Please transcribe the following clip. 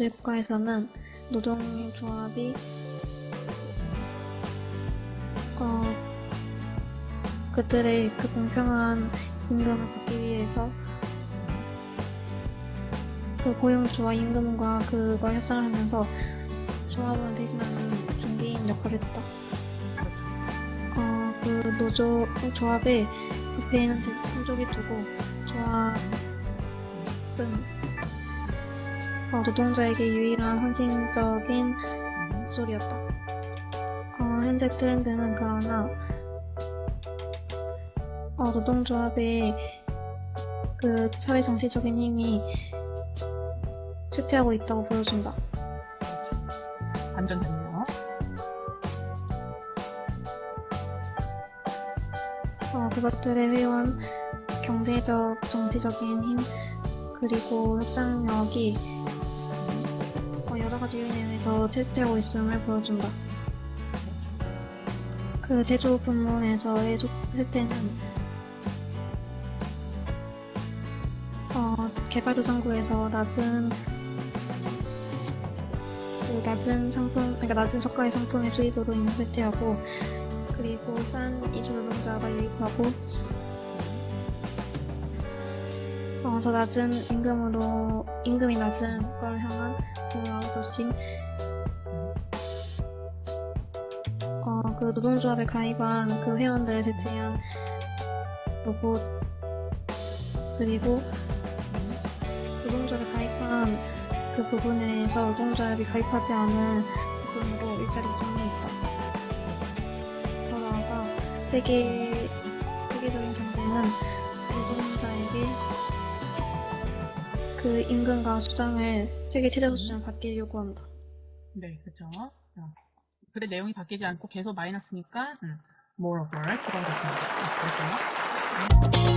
민주주의 국가에서는 노동조합이 어, 그들의 그 공평한 임금을 받기 위해서 그 고용주와 임금과 그걸 협상을 하면서 조합원을 대신하는 중개인 역할을 했다. 어, 그 노조 조합의 부패에는 제품족이 두고 조합은 어, 노동자에게 유일한 헌신적인 목소리였다. 어, 현재 트렌드는 그러나 어, 노동조합의 그 사회 정치적인 힘이 쇠퇴하고 있다고 보여준다. 완전 좋네요. 어, 그것들의 회원, 경제적, 정치적인 힘, 그리고 협상력이 지 요인에 의해서 쇠퇴하고 있음을 보여준다. 그 제조 부문에서의 소- 쇠퇴는 어, 개발도상국에서 낮은 그 낮은 상품, 그러니까 낮은 저가의 상품의 수입으로 인해 쇠퇴하고 그리고 싼 이주 노동자가 유입하고 어, 더 낮은 임금으로 임금이 낮은 국가를 향한 아웃소싱 어, 그 노동조합에 가입한 그 회원들을 대체한 로봇 그리고 노동조합에 가입한 그 부분에서 노동조합이 가입하지 않은 부분으로 일자리 기준이 있다. 더 나아가 세계 세계적인 경제는 노동자에게 그 임금과 수당을 세계 최저 수준을 받게 요구한다. 네, 그죠. 어. 글의 내용이 바뀌지 않고 계속 마이너스니까 음, moreover 추가됐습니다. 네, 그래서